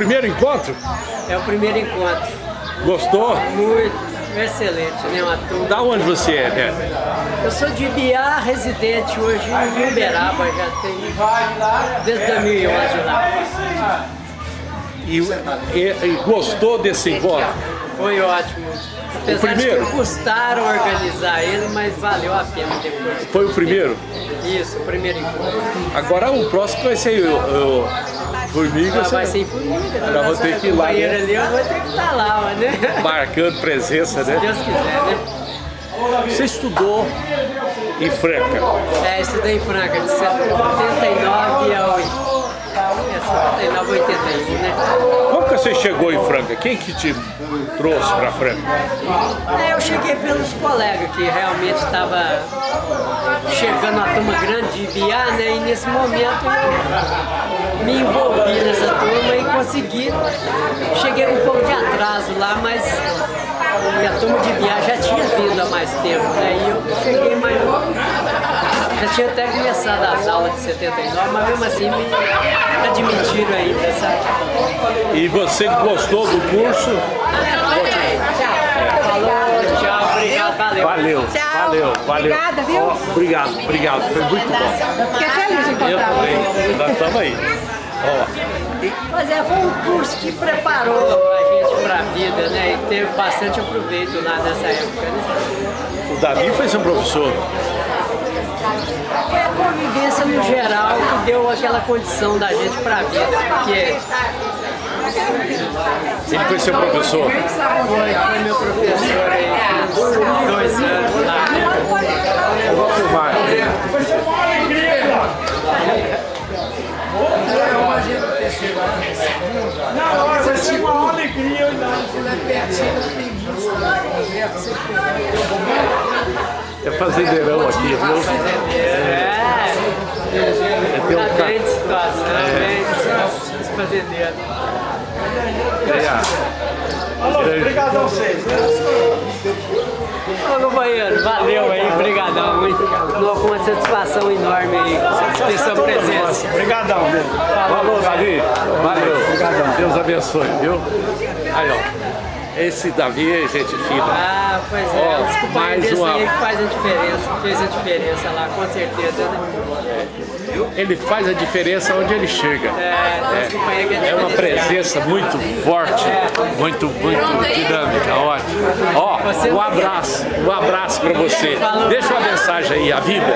primeiro encontro? É o primeiro encontro. Gostou? Muito, excelente, né? Uma turma. Da onde você é, né? Eu sou de Ibiá, residente hoje em Uberaba, já tenho desde 2011 lá. E, e- e gostou desse encontro? Foi ótimo. Apesar primeiro? de que custaram organizar ele, mas valeu a pena depois. Foi o primeiro? Isso, o primeiro encontro. Agora o próximo vai ser o, o Formiga, Ah, vai ser Formiga. Já vou ter que ir lá, né? ali, eu vou ter que estar lá, né? marcando presença, Se né? Deus quiser, né? Você estudou em Franca. É, estudei em Franca de 79 a 80. É, 79 a 81, né? Como que você chegou em Franca? Quem que te trouxe para Franca? É, eu cheguei pelos colegas que realmente estava chegando uma turma grande de Ibiá, né? E nesse momento eu me envolvi nessa turma e consegui. Cheguei um pouco de atraso lá, mas a turma de Ibiá já tinha vindo há mais tempo, né? E eu cheguei mais. Já tinha até começado as aulas de 79, mas mesmo assim me admitiram ainda, sabe? E você gostou do curso? Falou, tchau, obrigado, valeu. Valeu, Tchau. valeu, valeu. Obrigada, viu? Ó, obrigado, obrigado, foi muito bom. Fiquei feliz de Eu encontrar você. também, nós estamos aí. Ó, Mas é, foi um curso que preparou a gente para a vida, né? E teve bastante aproveito lá nessa época, né? o Davi foi seu professor. Foi a convivência no geral que deu aquela condição da gente para a vida, porque Ele foi seu professor. foi, foi meu professor aí dois anos lá. Eu vou filmar. É fazendeirão aqui, viu? É, tem um tá ca- bem de situação, bem de situação, esse fazendeiro. É a grande- Obrigadão vocês. Ô companheiro, valeu aí, brigadão. Não, com uma satisfação enorme aí ter sua presença. Obrigadão. Falou, Davi. Valeu. Deus abençoe, viu? Aí, ó. Esse Davi é gente fina. Ah, pois é, Ó, os companheiros uma- aí faz a diferença, fez a diferença lá, com certeza, né? Ele faz a diferença onde ele chega. É, que É uma presença muito forte, muito, muito dinâmica, ótimo. Ó, um abraço, um abraço pra você. Deixa uma mensagem aí, a vida.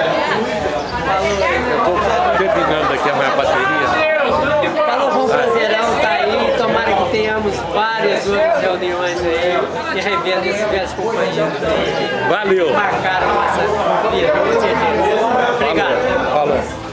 Eu tô terminando aqui a minha bateria. Falou, foi um prazerão Jesus reuniões aí e revendo esse verso companheiro. Valeu! Marcaram nossa vida.